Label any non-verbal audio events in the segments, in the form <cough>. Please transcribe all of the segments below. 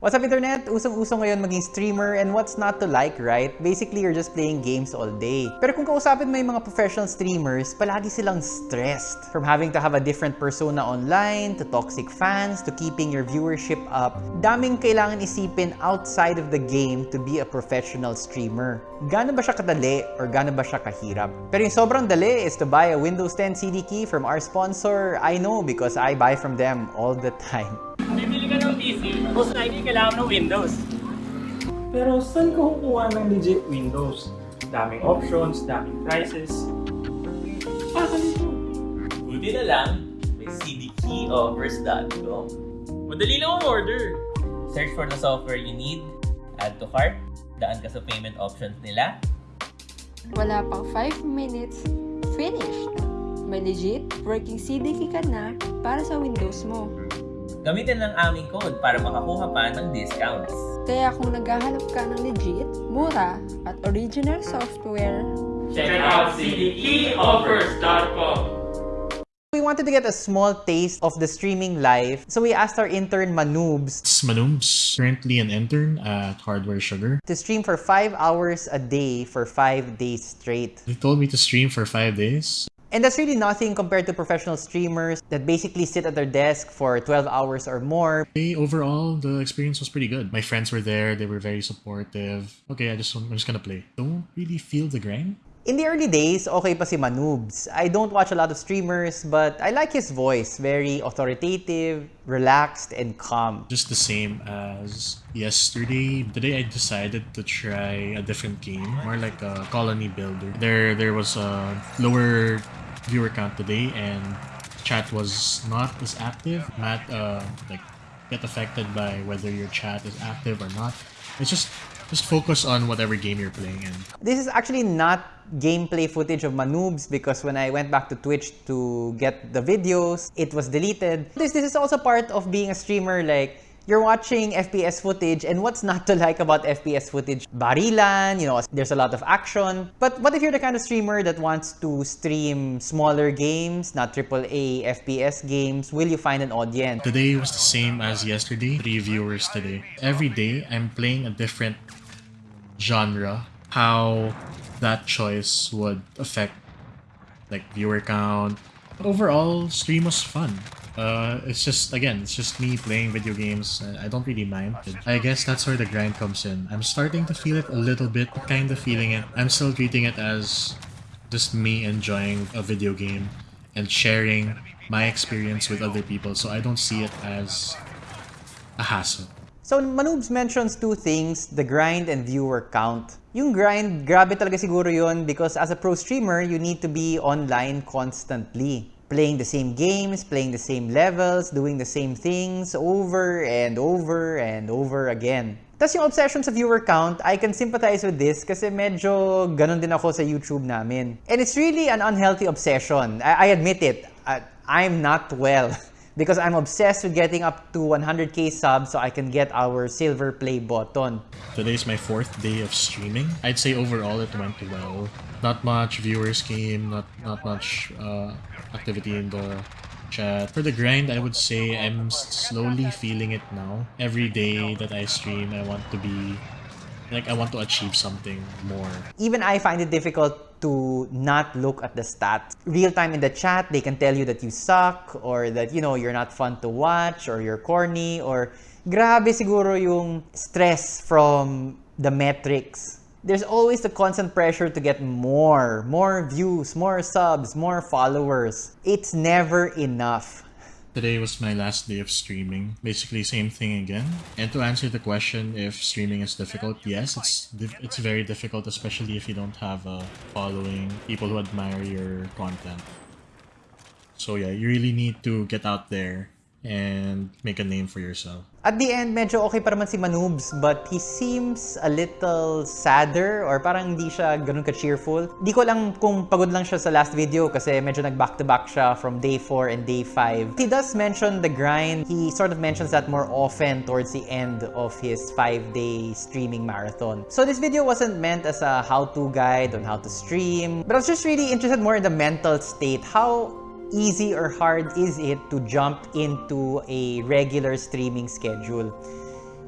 What's up internet? Usong-uso ngayon maging streamer and what's not to like, right? Basically, you're just playing games all day. Pero kung kausapin mo yung mga professional streamers, palagi silang stressed. From having to have a different persona online, to toxic fans, to keeping your viewership up, daming kailangan isipin outside of the game to be a professional streamer. Gano'n ba siya kadali or gano'n ba siya kahirap? Pero yung sobrang dali is to buy a Windows 10 CD key from our sponsor. I know because I buy from them all the time. PC, most likely kailangan ng Windows. Pero saan ka kukuha ng legit Windows? Daming options, daming prices. Ah, ganito. Buti na lang, may cdkeyoffers.com. Madali lang ang order. Search for the software you need, add to cart, daan ka sa payment options nila, Wala pang 5 minutes, finished! May legit working CDK ka na para sa Windows mo. Gamitin lang aming code para makakuha pa ng discounts. Kaya kung naghahanap ka ng legit, mura, at original software, Check out cdkeyoffers.com. We wanted to get a small taste of the streaming life, so we asked our intern Manoobs It's Manoobs, currently an intern at Hardware Sugar. to stream for 5 hours a day for 5 days straight. They told me to stream for five days. And that's really nothing compared to professional streamers that basically sit at their desk for 12 hours or more. Overall, the experience was pretty good. My friends were there; they were very supportive. Okay, I just I'm just gonna play. Don't really feel the grind. In the early days, okay pa si Manoobs. I don't watch a lot of streamers, but I like his voice. Very authoritative, relaxed, and calm. Just the same as yesterday. Today, I decided to try a different game, more like a colony builder. There, there was a lower viewer count today, and chat was not as active. Matt, uh, like, get affected by whether your chat is active or not. It's just, just focus on whatever game you're playing in. This is actually not gameplay footage of Manoobs because when I went back to Twitch to get the videos, it was deleted. This, this is also part of being a streamer like you're watching FPS footage and what's not to like about FPS footage? Barilan, you know, there's a lot of action. But what if you're the kind of streamer that wants to stream smaller games, not AAA FPS games? Will you find an audience? Today was the same as yesterday. Three viewers today. Every day, I'm playing a different genre. How that choice would affect like viewer count. But overall, stream was fun. Uh, it's just again, it's just me playing video games. I don't really mind. I guess that's where the grind comes in. I'm starting to feel it a little bit, kind of feeling it. I'm still treating it as just me enjoying a video game and sharing my experience with other people. So I don't see it as a hassle. So Manoobs mentions two things, the grind and viewer count. Yung grind, grabe talaga siguro yun because as a pro streamer, you need to be online constantly. Playing the same games, playing the same levels, doing the same things over and over and over again. Tapos yung obsession sa viewer count, I can sympathize with this kasi medyo ganun din ako sa YouTube namin. And it's really an unhealthy obsession. I, I admit it. I, I'm not well. <laughs> because I'm obsessed with getting up to 100k subs so I can get our silver play button. Today's my fourth day of streaming. I'd say overall it went well. Not much viewers came, not not much uh, activity in the chat. For the grind, I would say I'm slowly feeling it now. Every day that I stream, I want to be like I want to achieve something more. Even I find it difficult to not look at the stats. Real time in the chat, they can tell you that you suck or that you know you're not fun to watch or you're corny or grabe siguro yung stress from the metrics. There's always the constant pressure to get more, more views, more subs, more followers. It's never enough. Today was my last day of streaming. Basically, same thing again. And to answer the question if streaming is difficult, yes, it's it's very difficult, especially if you don't have a following, people who admire your content. So yeah, you really need to get out there and make a name for yourself. At the end, medyo okay pa naman si Manoobs, but he seems a little sadder or parang hindi siya ganun ka-cheerful. Di ko lang kung pagod lang siya sa last video kasi medyo nag-back-to-back siya from day 4 and day 5. He does mention the grind. He sort of mentions that more often towards the end of his 5-day streaming marathon. So this video wasn't meant as a how-to guide on how to stream, but I was just really interested more in the mental state. How easy or hard is it to jump into a regular streaming schedule?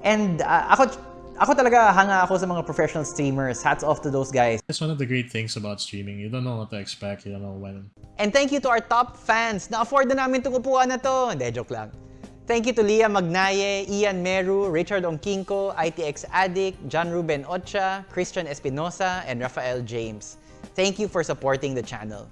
And uh, ako, ako talaga hanga ako sa mga professional streamers. Hats off to those guys. That's one of the great things about streaming. You don't know what to expect. You don't know when. And thank you to our top fans. Na-afford na namin itong upuan na to. Hindi, joke lang. Thank you to Leah Magnaye, Ian Meru, Richard Ongkinko, ITX Addict, John Ruben Ocha, Christian Espinosa, and Rafael James. Thank you for supporting the channel.